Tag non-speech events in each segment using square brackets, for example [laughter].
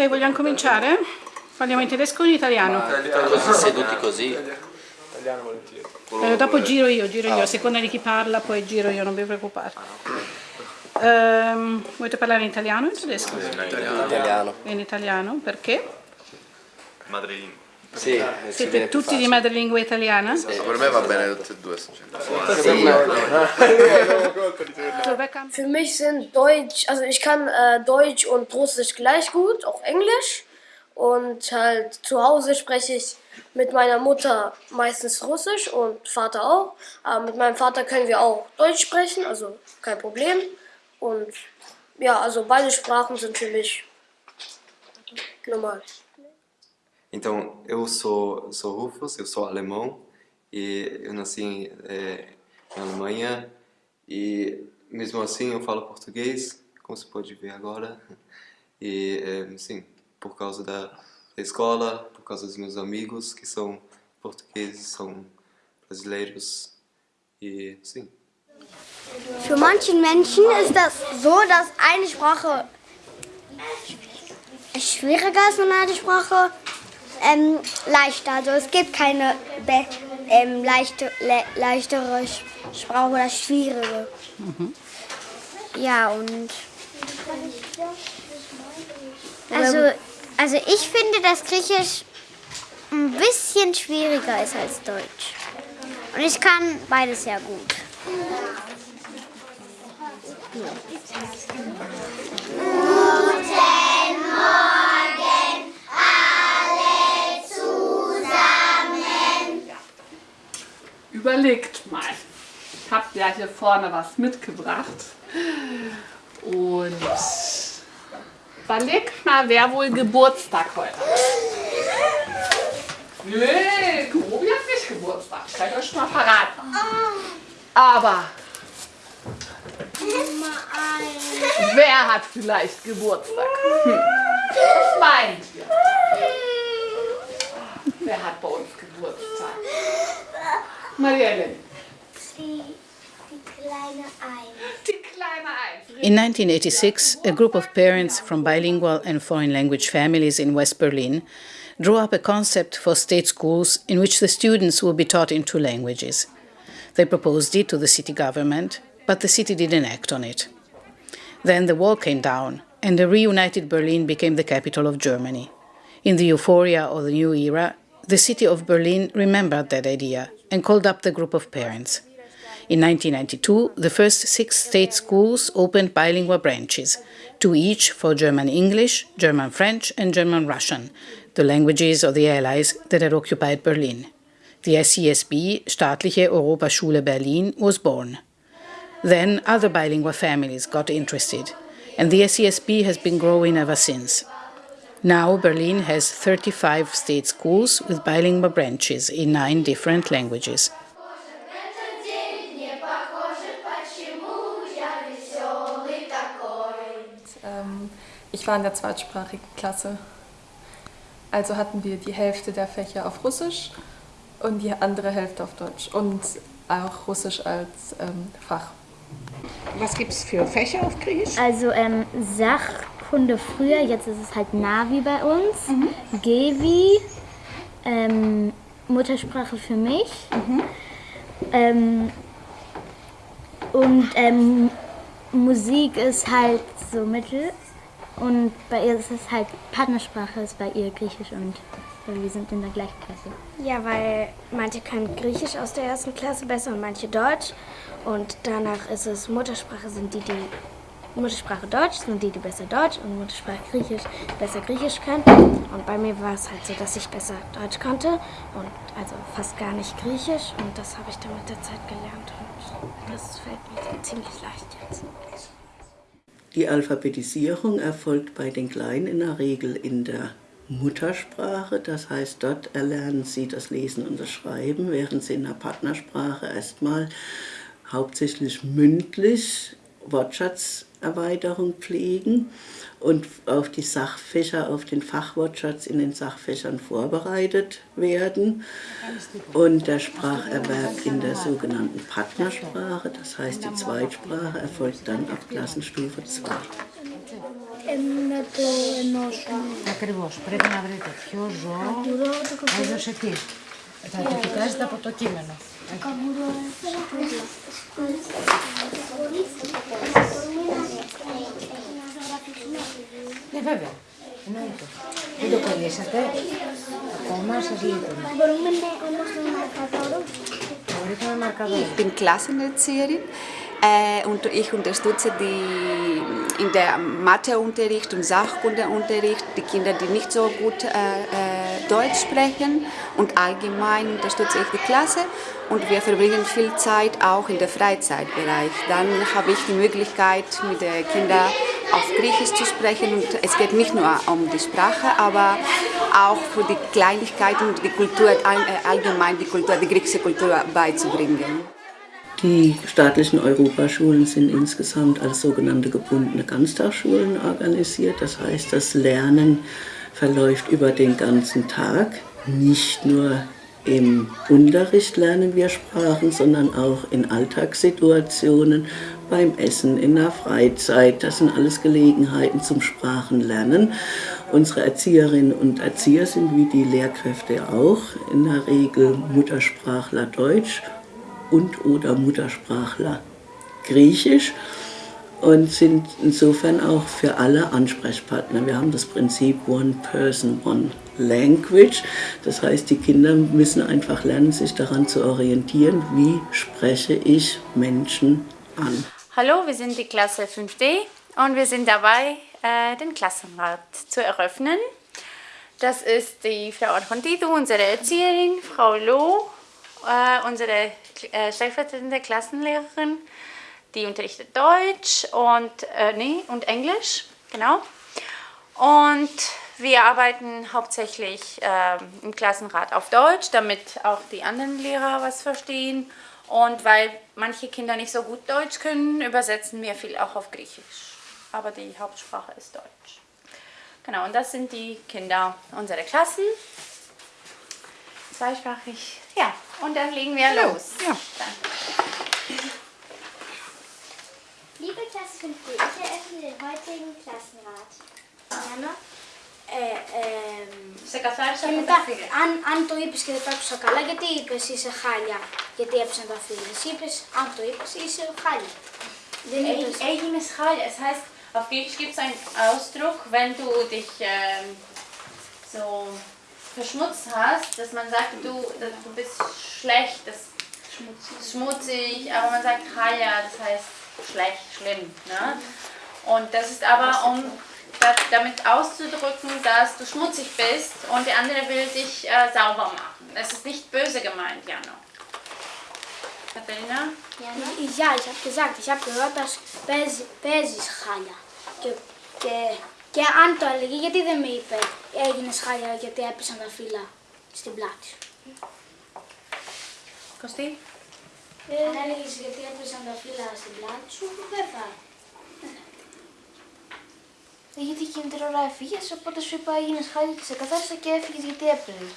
Ok, vogliamo cominciare? Parliamo in tedesco o in italiano? Così seduti così. Italiano volentieri. Eh, dopo giro io, giro io, a seconda di chi parla poi giro io, non vi preoccupare. Ehm, volete parlare in italiano o in tedesco? Italiano. In italiano, perché? Madrelingua. Sì, Siete più tutti di madrelingua italiana? Per me va bene tutte e due. Für mich sind Deutsch, also ich kann äh, Deutsch und Russisch gleich gut, auch Englisch. Und halt zu Hause spreche ich mit meiner Mutter meistens Russisch und Vater auch. Aber mit meinem Vater können wir auch Deutsch sprechen, also kein Problem. Und ja, also beide Sprachen sind für mich normal. Então, eu sou, sou Rufus, eu sou alemão e eu nasci eh, na Alemanha e mesmo assim eu falo português, como você pode ver agora. E eh, sim, por causa da, da escola, por causa dos meus amigos que são portugueses, são brasileiros e sim. Für manchen Menschen ist das so, dass eine Sprache schwieriger ist und eine Sprache ähm, leichter. Also es gibt keine be- ähm, leichte, le leichtere Sprache oder schwierige. Ja, und also, also ich finde, dass Griechisch ein bisschen schwieriger ist als Deutsch. Und ich kann beides sehr gut. Überlegt mal. Ich habe ja hier vorne was mitgebracht. Und überlegt mal, wer wohl Geburtstag heute hat. Nee, Grobi hat nicht Geburtstag. Ich kann euch schon mal verraten. Aber wer hat vielleicht Geburtstag? Hm. Was meint ihr? Wer hat bei uns Geburtstag? Kleine Eins. In 1986, a group of parents from bilingual and foreign language families in West Berlin drew up a concept for state schools in which the students would be taught in two languages. They proposed it to the city government, but the city didn't act on it. Then the wall came down, and the reunited Berlin became the capital of Germany. In the euphoria of the new era, the city of Berlin remembered that idea and called up the group of parents. In 1992, the first six state schools opened bilingual branches, two each for German English, German French, and German Russian, the languages of the Allies that had occupied Berlin. The SESB, Staatliche Europaschule Berlin, was born. Then other bilingual families got interested, and the SESB has been growing ever since. Now Berlin has 35 state schools with bilingual branches in nine different languages. Ähm, ich war in der zweitsprachigen Klasse. Also hatten wir die Hälfte der Fächer auf Russisch und die andere Hälfte auf Deutsch und auch Russisch als ähm, Fach. Was gibt es für Fächer auf Griechisch? Also ähm, Sachkunde früher, jetzt ist es halt Navi bei uns. Gevi, ähm, Muttersprache für mich. Ähm, und ähm, Musik ist halt so mittel. Und bei ihr ist es halt Partnersprache, ist bei ihr Griechisch und wir sind in der gleichen Klasse. Ja, weil manche können Griechisch aus der ersten Klasse besser und manche Deutsch. Und danach ist es Muttersprache sind die, die Muttersprache Deutsch sind die, die besser Deutsch und Muttersprache Griechisch besser Griechisch können. Und bei mir war es halt so, dass ich besser Deutsch konnte und also fast gar nicht Griechisch. Und das habe ich dann mit der Zeit gelernt und das fällt mir ziemlich leicht jetzt. Die Alphabetisierung erfolgt bei den Kleinen in der Regel in der Muttersprache, das heißt, dort erlernen sie das Lesen und das Schreiben, während sie in der Partnersprache erstmal hauptsächlich mündlich Wortschatzerweiterung pflegen und auf die Sachfächer, auf den Fachwortschatz in den Sachfächern vorbereitet werden. Und der Spracherwerb in der sogenannten Partnersprache, das heißt die Zweitsprache, erfolgt dann ab Klassenstufe 2. Ε, να το ενώσουμε. Ακριβώς. Πρέπει να βρείτε ποιο ζώο έδωσε τι. Θα το κοιτάζετε από το κείμενο. Ναι, βέβαια. Εννοείται. Δεν το κολλήσατε. Ακόμα σας λείπουν. Μπορούμε ναι, όμως να μαρκαδόρο. Μπορείτε με μαρκαδόρο. Ich bin Klassenerzieherin äh, und ich unterstütze die in der Matheunterricht und Sachkundeunterricht die Kinder, die nicht so gut äh, äh, Deutsch sprechen und allgemein unterstütze ich die Klasse und wir verbringen viel Zeit auch in der Freizeitbereich. Dann habe ich die Möglichkeit mit den Kindern auf Griechisch zu sprechen und es geht nicht nur um die Sprache, aber auch für die Kleinigkeiten und die Kultur all- allgemein die Kultur, die griechische Kultur beizubringen. Die staatlichen Europaschulen sind insgesamt als sogenannte gebundene Ganztagsschulen organisiert. Das heißt, das Lernen verläuft über den ganzen Tag. Nicht nur im Unterricht lernen wir Sprachen, sondern auch in Alltagssituationen, beim Essen, in der Freizeit. Das sind alles Gelegenheiten zum Sprachenlernen. Unsere Erzieherinnen und Erzieher sind wie die Lehrkräfte auch in der Regel Muttersprachler Deutsch und oder Muttersprachler Griechisch und sind insofern auch für alle Ansprechpartner. Wir haben das Prinzip One Person, One Language. Das heißt, die Kinder müssen einfach lernen, sich daran zu orientieren, wie spreche ich Menschen an. Hallo, wir sind die Klasse 5D und wir sind dabei, äh, den Klassenrat zu eröffnen. Das ist die Frau Argentito, unsere Erzieherin, Frau Loh, äh, unsere äh, stellvertretende Klassenlehrerin, die unterrichtet Deutsch und, äh, nee, und Englisch, genau. Und wir arbeiten hauptsächlich äh, im Klassenrat auf Deutsch, damit auch die anderen Lehrer was verstehen. Und weil manche Kinder nicht so gut Deutsch können, übersetzen wir viel auch auf Griechisch. Aber die Hauptsprache ist Deutsch. Genau, und das sind die Kinder unserer Klassen. Zweisprachig. Ja, und dann legen wir los. Ja. Liebe Klasse 5D, ich eröffne den heutigen Klassenrat. Γιάννα, ε, ε, Σε καθάρισα και από μετά, τα φίλια. αν, αν το είπες και δεν το άκουσα καλά, γιατί είπες είσαι χάλια, γιατί έπεσαν τα φίλια. Εσύ είπες, αν το είπες, είσαι χάλια. Δεν είπες. Eigenes Chal. Es heißt, auf Griechisch gibt es einen Ausdruck, wenn du dich ähm, so verschmutzt hast, dass man sagt, du, du bist schlecht, das schmutzig, aber man sagt Chaya, das heißt schlecht, schlimm. Ne? Und das ist aber, um da, damit auszudrücken, dass du schmutzig bist und der andere will dich äh, sauber machen. Das ist nicht böse gemeint, Jano. Katharina? Ja, ich habe gesagt, ich habe gehört, dass παίζει, παίζεις χάλια. Και, και, και αν το έλεγε, γιατί δεν με είπε έγινες χάλια γιατί έπεσαν τα φύλλα στην πλάτη σου. Κωστή? Αν έλεγες γιατί έπεσαν τα φύλλα στην πλάτη σου, δεν θα. Ε, γιατί εκείνη την ώρα έφυγες, οπότε σου είπα έγινες χάλια και σε καθάρισα και έφυγες γιατί έπαιρνες.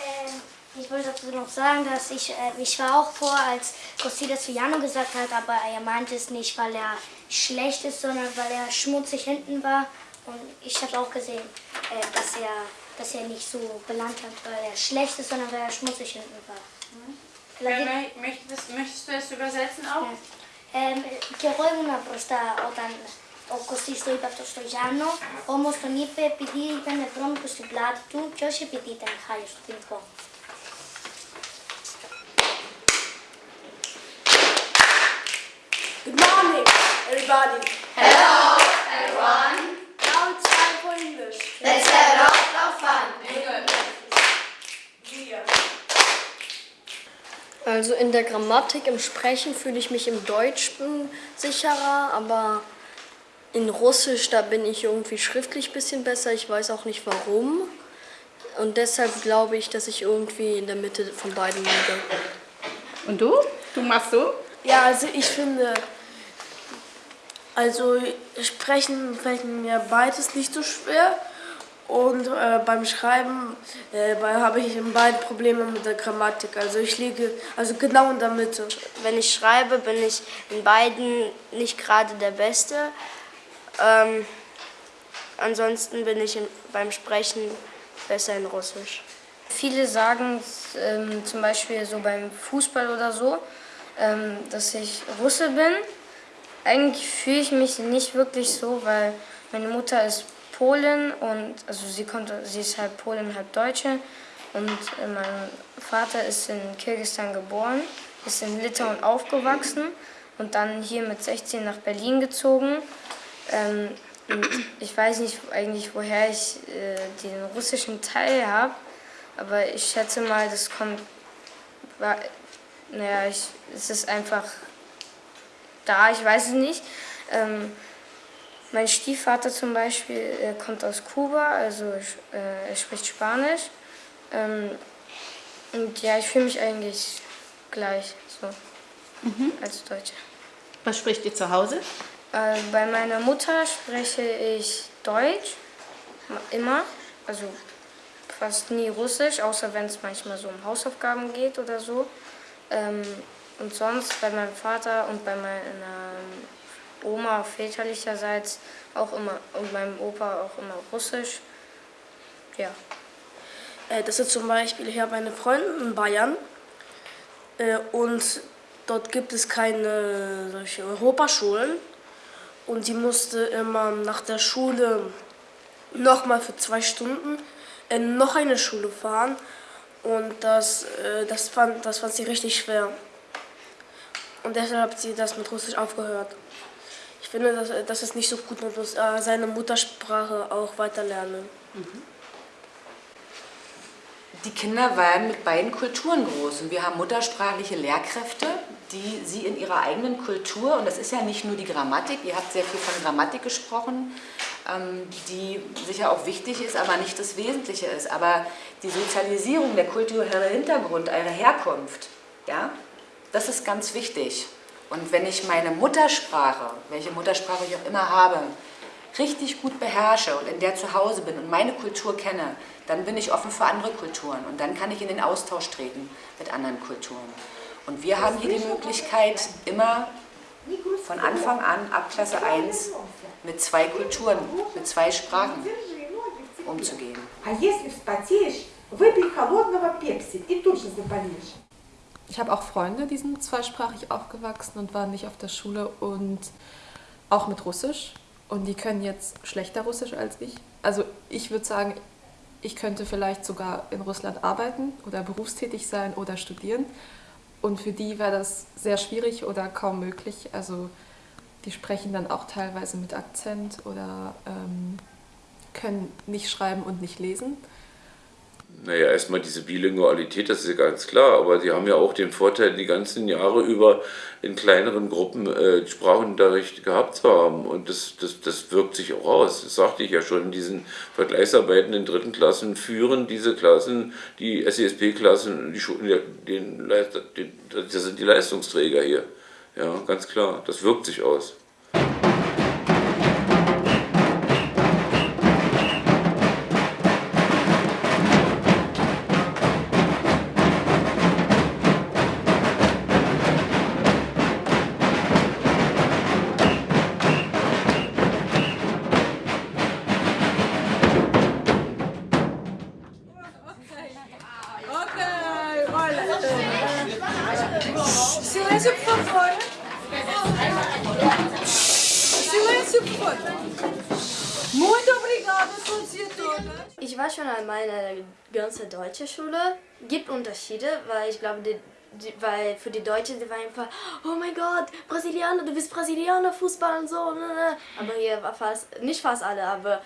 Ähm, Ich wollte dazu noch sagen, dass ich, äh, ich war auch vor, als Costi das zu Jano gesagt hat, aber er meinte es nicht, weil er schlecht ist, sondern weil er schmutzig hinten war. Und ich habe auch gesehen, äh, dass, er, dass er nicht so belangt hat, weil er schlecht ist, sondern weil er schmutzig hinten war. Wer mö- Möchtest, möchtest du es übersetzen auch? Ε, και εγώ ήμουν μπροστά όταν ο Κωστής το είπε αυτό στο Γιάννο, όμως τον είπε επειδή ήταν βρώμικο στην πλάτη του και όχι επειδή ήταν χάλια στο ποινικό. Good morning, everybody. Hello, everyone. Also in der Grammatik, im Sprechen fühle ich mich im Deutschen sicherer, aber in Russisch, da bin ich irgendwie schriftlich ein bisschen besser. Ich weiß auch nicht warum. Und deshalb glaube ich, dass ich irgendwie in der Mitte von beiden liege. Und du? Du machst so? Ja, also ich finde, also sprechen fällt mir beides nicht so schwer. Und äh, beim Schreiben äh, habe ich in beiden Probleme mit der Grammatik. Also ich liege also genau in der Mitte. Wenn ich schreibe, bin ich in beiden nicht gerade der Beste. Ähm, ansonsten bin ich in, beim Sprechen besser in Russisch. Viele sagen ähm, zum Beispiel so beim Fußball oder so, ähm, dass ich Russe bin. Eigentlich fühle ich mich nicht wirklich so, weil meine Mutter ist Polin und also sie kommt, sie ist halb Polin, halb Deutsche und äh, mein Vater ist in Kirgisistan geboren, ist in Litauen aufgewachsen und dann hier mit 16 nach Berlin gezogen. Ähm, ich weiß nicht eigentlich, woher ich äh, den russischen Teil habe, aber ich schätze mal, das kommt, war, naja, ich, es ist einfach da, ich weiß es nicht. Ähm, mein Stiefvater zum Beispiel er kommt aus Kuba, also äh, er spricht Spanisch. Ähm, und ja, ich fühle mich eigentlich gleich so Mhm. als Deutsche. Was spricht ihr zu Hause? Äh, bei meiner Mutter spreche ich Deutsch, immer, also fast nie Russisch, außer wenn es manchmal so um Hausaufgaben geht oder so. Ähm, und sonst bei meinem Vater und bei meiner Oma väterlicherseits auch immer und meinem Opa auch immer Russisch. Ja. Äh, Das ist zum Beispiel, ich habe eine Freundin in Bayern äh, und dort gibt es keine solche Europaschulen und die musste immer nach der Schule nochmal für zwei Stunden in noch eine Schule fahren und das, äh, das, fand, das fand sie richtig schwer. Und deshalb hat sie das mit Russisch aufgehört. Finde, das, das ist nicht so gut, man muss äh, seine Muttersprache auch weiter lernen. Die Kinder werden mit beiden Kulturen groß und wir haben muttersprachliche Lehrkräfte, die sie in ihrer eigenen Kultur, und das ist ja nicht nur die Grammatik, ihr habt sehr viel von Grammatik gesprochen, ähm, die sicher auch wichtig ist, aber nicht das Wesentliche ist. Aber die Sozialisierung, der kulturelle Hintergrund, eure Herkunft, ja, das ist ganz wichtig. Und wenn ich meine Muttersprache, welche Muttersprache ich auch immer habe, richtig gut beherrsche und in der zu Hause bin und meine Kultur kenne, dann bin ich offen für andere Kulturen und dann kann ich in den Austausch treten mit anderen Kulturen. Und wir haben hier die Möglichkeit, immer von Anfang an, ab Klasse 1, mit zwei Kulturen, mit zwei Sprachen umzugehen. А если вспотеешь, выпей холодного пепси и тут же заболеешь. Ich habe auch Freunde, die sind zweisprachig aufgewachsen und waren nicht auf der Schule und auch mit Russisch. Und die können jetzt schlechter Russisch als ich. Also ich würde sagen, ich könnte vielleicht sogar in Russland arbeiten oder berufstätig sein oder studieren. Und für die wäre das sehr schwierig oder kaum möglich. Also die sprechen dann auch teilweise mit Akzent oder ähm, können nicht schreiben und nicht lesen. Naja, erstmal diese Bilingualität, das ist ja ganz klar, aber die haben ja auch den Vorteil, die ganzen Jahre über in kleineren Gruppen äh, Sprachunterricht gehabt zu haben. Und das, das, das wirkt sich auch aus. Das sagte ich ja schon, in diesen Vergleichsarbeiten in dritten Klassen führen diese Klassen, die SESP-Klassen, die, das sind die Leistungsträger hier. Ja, ganz klar, das wirkt sich aus. Ich war schon einmal in einer ganzen deutschen Schule. Gibt Unterschiede, weil ich glaube, die, die, weil für die Deutschen, die waren einfach, oh mein Gott, Brasilianer, du bist Brasilianer, Fußball und so. ne, ne. Aber hier war fast, nicht fast alle, aber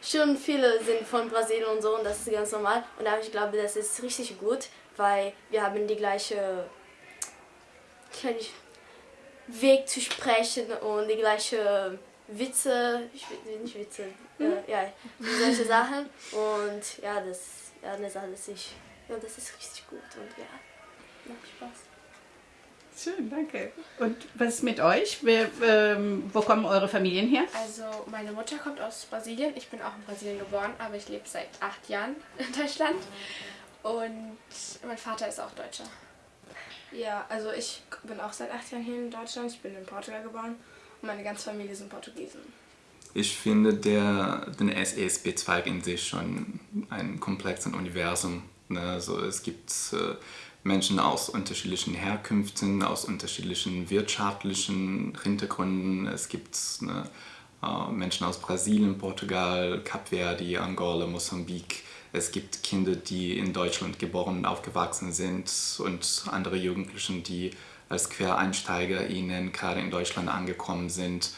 schon viele sind von Brasilien und so und das ist ganz normal. Und da ich glaube, das ist richtig gut, weil wir haben die gleiche Weg zu sprechen und die gleiche Witze, ich will nicht Witze, äh, ja, solche Sachen. Und ja, das, ja, das alles ich, ja, das ist richtig gut und ja, macht Spaß. Schön, danke. Und was ist mit euch? Wer, ähm, wo kommen eure Familien her? Also meine Mutter kommt aus Brasilien. Ich bin auch in Brasilien geboren, aber ich lebe seit acht Jahren [laughs] in Deutschland. Und mein Vater ist auch Deutscher. Ja, also ich bin auch seit acht Jahren hier in Deutschland. Ich bin in Portugal geboren und meine ganze Familie sind Portugiesen. Ich finde der, den SESB-Zweig in sich schon ein komplexes Universum. Ne? Also es gibt äh, Menschen aus unterschiedlichen Herkünften, aus unterschiedlichen wirtschaftlichen Hintergründen. Es gibt ne, äh, Menschen aus Brasilien, Portugal, Kap Verde, Angola, Mosambik. Es gibt Kinder, die in Deutschland geboren und aufgewachsen sind und andere Jugendliche, die als Quereinsteiger ihnen gerade in Deutschland angekommen sind.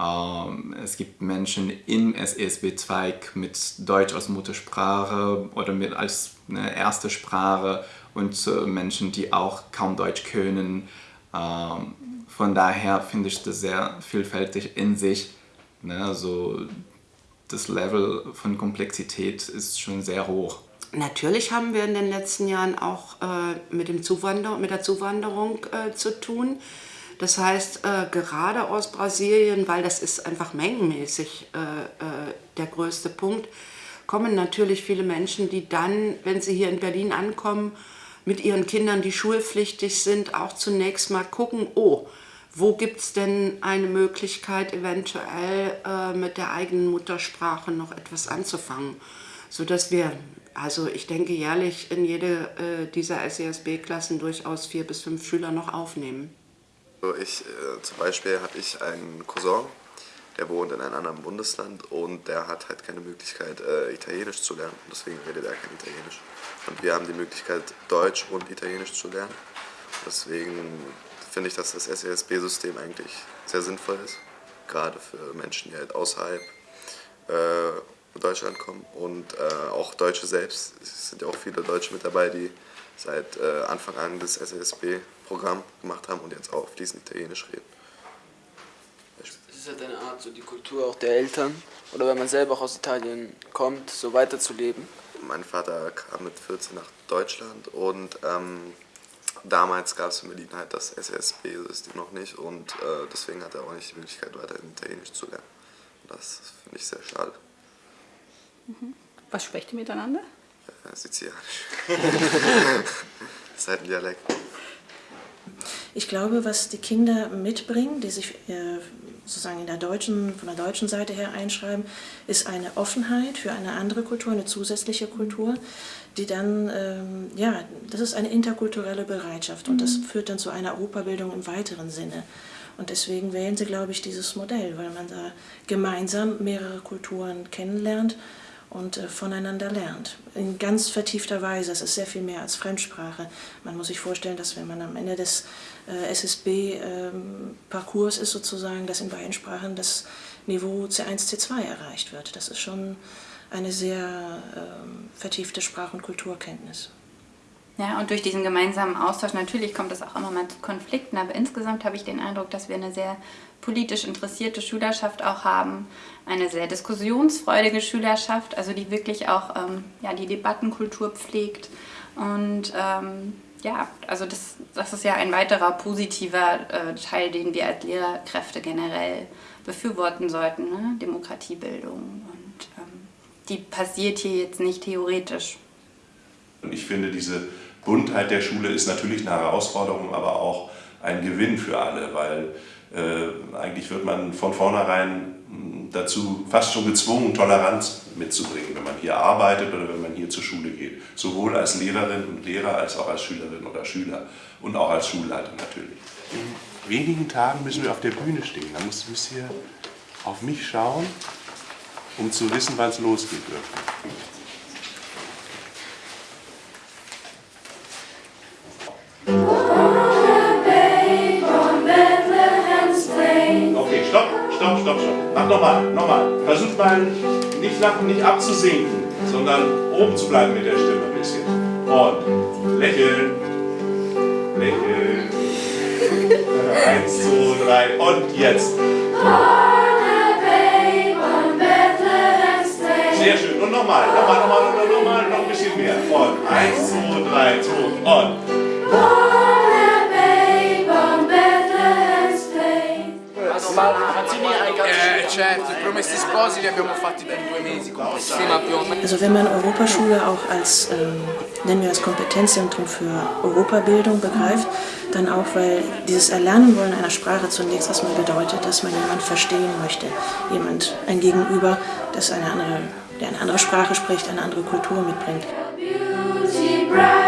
Ähm, es gibt Menschen im SESB-Zweig mit Deutsch als Muttersprache oder mit als eine erste Sprache und äh, Menschen, die auch kaum Deutsch können. Ähm, von daher finde ich das sehr vielfältig in sich. Ne? Also das Level von Komplexität ist schon sehr hoch. Natürlich haben wir in den letzten Jahren auch äh, mit, dem Zuwander mit der Zuwanderung äh, zu tun. Das heißt, äh, gerade aus Brasilien, weil das ist einfach mengenmäßig äh, äh, der größte Punkt, kommen natürlich viele Menschen, die dann, wenn sie hier in Berlin ankommen, mit ihren Kindern, die schulpflichtig sind, auch zunächst mal gucken, oh, wo gibt es denn eine Möglichkeit, eventuell äh, mit der eigenen Muttersprache noch etwas anzufangen, sodass wir, also ich denke jährlich in jede äh, dieser SESB-Klassen durchaus vier bis fünf Schüler noch aufnehmen. Ich, äh, zum Beispiel habe ich einen Cousin, der wohnt in einem anderen Bundesland und der hat halt keine Möglichkeit, äh, Italienisch zu lernen. Deswegen redet er kein Italienisch. Und wir haben die Möglichkeit, Deutsch und Italienisch zu lernen. Deswegen finde ich, dass das SESB-System eigentlich sehr sinnvoll ist. Gerade für Menschen, die halt außerhalb äh, Deutschland kommen. Und äh, auch Deutsche selbst. Es sind ja auch viele Deutsche mit dabei, die seit äh, Anfang an das SESB-Programm gemacht haben und jetzt auch fließend Italienisch reden. Es ist halt eine Art, so die Kultur auch der Eltern oder wenn man selber auch aus Italien kommt, so weiterzuleben. Mein Vater kam mit 14 nach Deutschland und ähm, damals gab es in Berlin halt das SSB-System noch nicht und äh, deswegen hat er auch nicht die Möglichkeit, weiterhin Italienisch zu lernen. Das finde ich sehr schade. Mhm. Was sprecht ihr miteinander? Äh, Sizilianisch. das ist halt ein Dialekt. Ich glaube, was die Kinder mitbringen, die sich äh, sozusagen in der deutschen, von der deutschen Seite her einschreiben, ist eine Offenheit für eine andere Kultur, eine zusätzliche Kultur, die dann, ähm, ja, das ist eine interkulturelle Bereitschaft und das führt dann zu einer Europabildung im weiteren Sinne. Und deswegen wählen sie, glaube ich, dieses Modell, weil man da gemeinsam mehrere Kulturen kennenlernt und äh, voneinander lernt. In ganz vertiefter Weise. Es ist sehr viel mehr als Fremdsprache. Man muss sich vorstellen, dass wenn man am Ende des äh, SSB-Parcours ähm, ist, sozusagen, dass in beiden Sprachen das Niveau C1, C2 erreicht wird. Das ist schon eine sehr ähm, vertiefte Sprach- und Kulturkenntnis. Ja, und durch diesen gemeinsamen Austausch, natürlich kommt es auch immer mal zu Konflikten, aber insgesamt habe ich den Eindruck, dass wir eine sehr politisch interessierte Schülerschaft auch haben, eine sehr diskussionsfreudige Schülerschaft, also die wirklich auch ähm, ja, die Debattenkultur pflegt. Und ähm, ja, also das, das ist ja ein weiterer positiver äh, Teil, den wir als Lehrkräfte generell befürworten sollten, ne? Demokratiebildung. Und ähm, die passiert hier jetzt nicht theoretisch. Und ich finde, diese Buntheit der Schule ist natürlich eine Herausforderung, aber auch ein Gewinn für alle, weil äh, eigentlich wird man von vornherein hm, dazu fast schon gezwungen, Toleranz mitzubringen, wenn man hier arbeitet oder wenn man hier zur Schule geht. Sowohl als Lehrerin und Lehrer als auch als Schülerin oder Schüler und auch als Schulleiter natürlich. In wenigen Tagen müssen wir auf der Bühne stehen. Da müsst ihr auf mich schauen, um zu wissen, wann es losgeht. Mach nochmal, nochmal. Versucht mal nicht nach nicht abzusinken, sondern oben zu bleiben mit der Stimme ein bisschen. Und lächeln, lächeln. [laughs] Eins, zwei, drei und jetzt. Sehr schön. Und nochmal, nochmal, nochmal, nochmal, nochmal, noch ein bisschen mehr. Und eins, zwei, drei, zwei und. Certo, i promessi sposi li abbiamo fatti per due mesi, con sistema più o meno. Also wenn man Europaschule auch als, ähm, nennen wir das Kompetenzzentrum für Europabildung begreift, dann auch, weil dieses Erlernen wollen einer Sprache zunächst erstmal bedeutet, dass man jemanden verstehen möchte. Jemand, ein Gegenüber, das eine andere, der eine andere Sprache spricht, eine andere Kultur mitbringt. Beauty